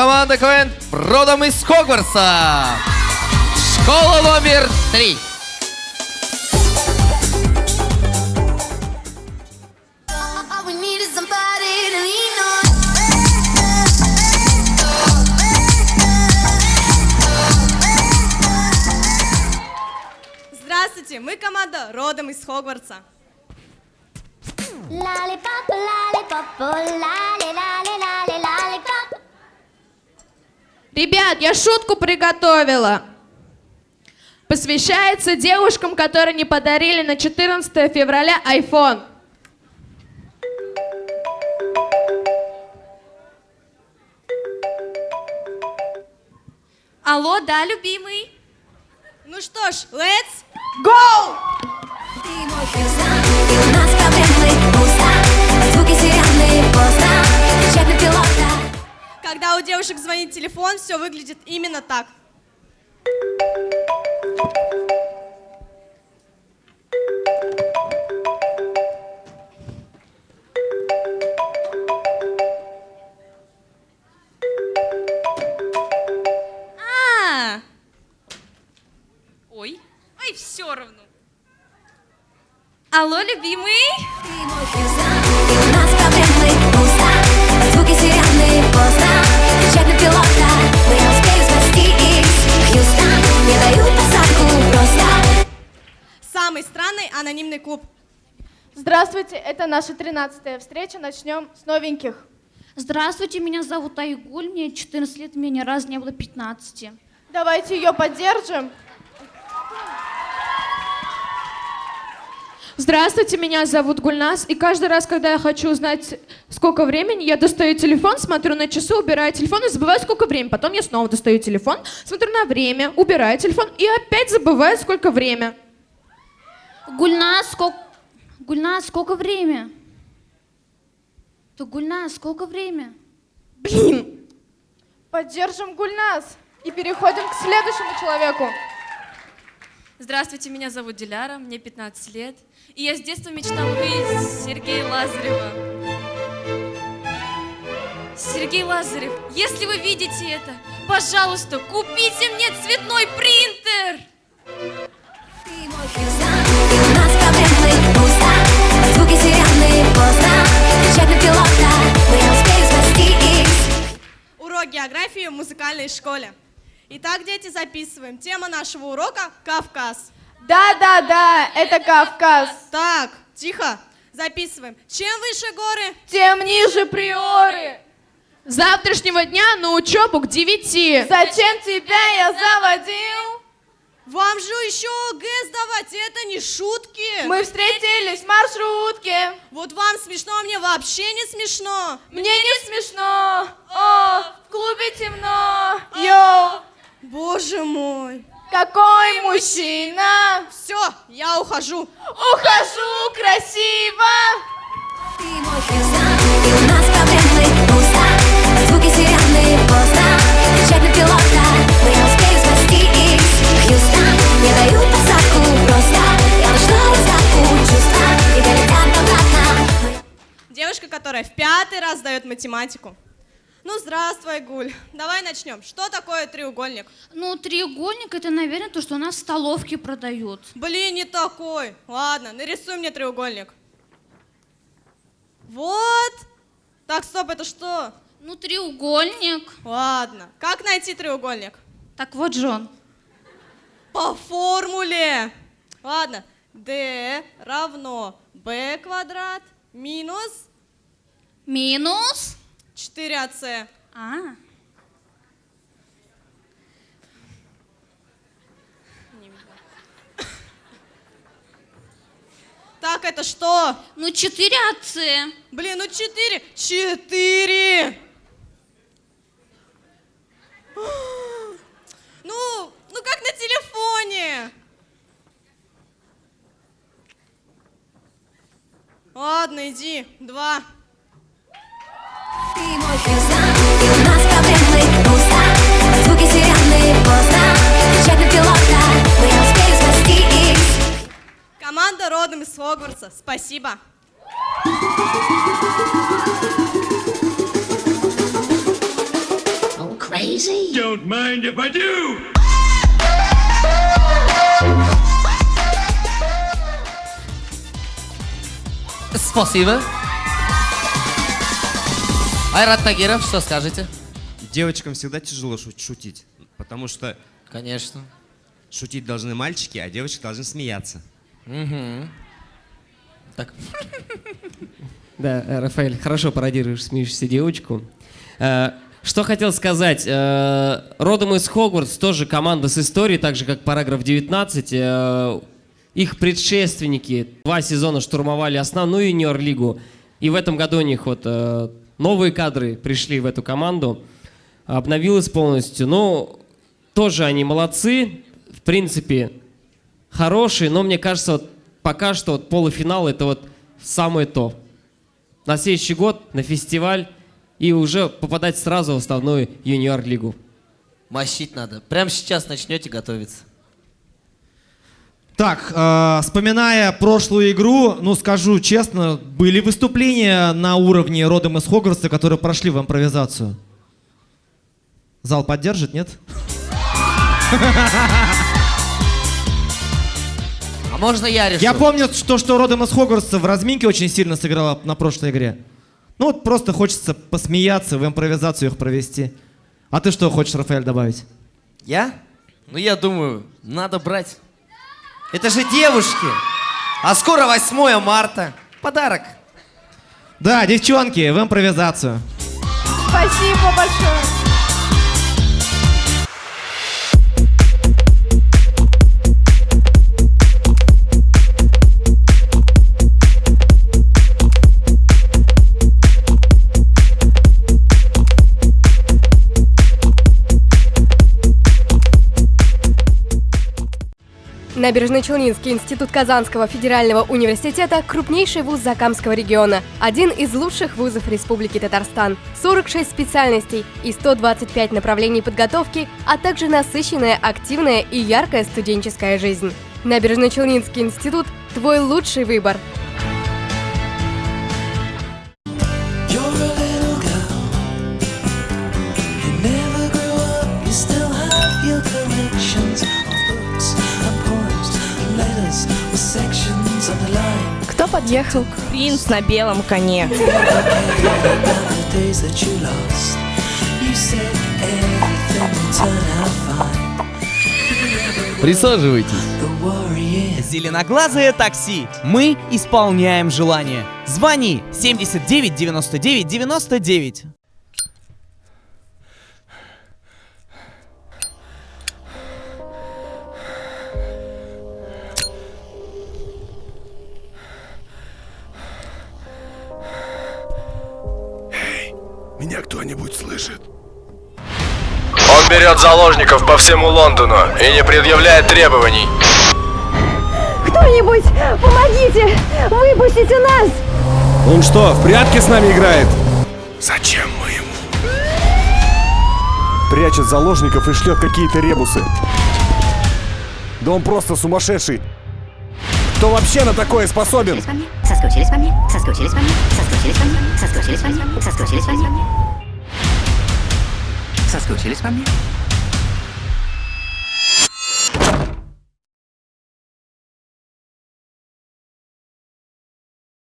команда КВН родом из Хогвартса. Школа номер три. Здравствуйте, мы команда родом из Хогвартса. Lolly, lolly, lollipop. Ребят, я шутку приготовила. Посвящается девушкам, которые не подарили на 14 февраля iPhone. Алло, да, любимый? Ну что ж, let's Go! Ты мой Когда у девушек звонит телефон, все выглядит именно так. А! Ой, ой, все равно. Алло, любимый? Самый странный анонимный клуб. Здравствуйте, это наша 13 встреча. Начнем с новеньких. Здравствуйте, меня зовут Айгуль, мне 14 лет, мне ни разу не было 15. Давайте ее поддержим. Здравствуйте, меня зовут Гульнас, и каждый раз, когда я хочу узнать, сколько времени, я достаю телефон, смотрю на часы, убираю телефон и забываю, сколько времени. Потом я снова достаю телефон, смотрю на время, убираю телефон и опять забываю, сколько время. Гульнас, сколько... Гульнас, сколько время? То Гульнас, сколько время? Блин! Поддержим Гульнас и переходим к следующему человеку. Здравствуйте, меня зовут Диляра, мне 15 лет. И я с детства мечтала увидеть Сергея Лазарева. Сергей Лазарев, если вы видите это, пожалуйста, купите мне цветной принтер! Урок географии в музыкальной школе. Итак, дети, записываем. Тема нашего урока – Кавказ. Да-да-да, это Кавказ. Так, тихо, записываем. Чем выше горы, Тем ниже приоры. С завтрашнего дня на учебу к девяти. Зачем тебя я заводил? Вам же еще ОГЭ сдавать, это не шутки. Мы встретились в маршрутке. Вот вам смешно, а мне вообще не смешно. Мне не смешно. О, в клубе темно. Йоу, Боже мой. какой мужчина. Все, я ухожу. Ухожу красиво. Ты мой фьюзан, и у нас проблемы пусто. Звуки сирены поздно, которая в пятый раз сдает математику. Ну, здравствуй, Гуль. Давай начнем. Что такое треугольник? Ну, треугольник это, наверное, то, что у нас в столовке продают. Блин, не такой. Ладно, нарисуй мне треугольник. Вот. Так, стоп, это что? Ну, треугольник. Ладно. Как найти треугольник? Так вот, Джон. По формуле. Ладно. D равно B квадрат минус Минус. 4AC. А, Так, это что? ну 4 АЦ. Блин, ну 4. 4. Ну, ну как на телефоне. Ладно, иди. Два. Команда родом из Хогвартса. Спасибо. don't mind if I do. Спасибо. Айрат Тагиров, что скажете? Девочкам всегда тяжело шу- шутить, потому что Конечно. шутить должны мальчики, а девочки должны смеяться. Так, Да, э, Рафаэль, хорошо пародируешь смеющуюся девочку. Э, Что хотел сказать. э, Родом из Хогвартс тоже команда с историей, так же как параграф 19. э, Их предшественники два сезона штурмовали основную юниор-лигу. И в этом году у них вот новые кадры пришли в эту команду. Обновилась полностью. Ну, тоже они молодцы. В принципе, хорошие, но мне кажется, вот пока что вот полуфинал это вот самое то. На следующий год на фестиваль и уже попадать сразу в основную юниор-лигу. мощить надо. Прямо сейчас начнете готовиться. Так, э, вспоминая прошлую игру, ну скажу честно, были выступления на уровне родом из Хогвартса, которые прошли в импровизацию. Зал поддержит, нет? А можно я решу? Я помню, что, что родом из Хогвартса в разминке очень сильно сыграла на прошлой игре. Ну вот просто хочется посмеяться, в импровизацию их провести. А ты что хочешь, Рафаэль, добавить? Я? Ну, я думаю, надо брать. Это же девушки. А скоро 8 марта. Подарок. Да, девчонки, в импровизацию. Спасибо большое. Набережно-Челнинский институт Казанского федерального университета – крупнейший вуз Закамского региона, один из лучших вузов Республики Татарстан. 46 специальностей и 125 направлений подготовки, а также насыщенная, активная и яркая студенческая жизнь. Набережно-Челнинский институт – твой лучший выбор. Подъехал? Принц на белом коне. Присаживайтесь. Зеленоглазое такси. Мы исполняем желание. Звони 79 99 99. Меня кто-нибудь слышит? Он берет заложников по всему Лондону и не предъявляет требований. Кто-нибудь, помогите! Выпустите нас! Он что, в прятки с нами играет? Зачем мы ему? Прячет заложников и шлет какие-то ребусы. Да он просто сумасшедший. Кто вообще на такое способен? Соскучились по мне, соскучились по мне, соскучились по мне, соскучились по мне, соскучились по мне, соскучились по мне.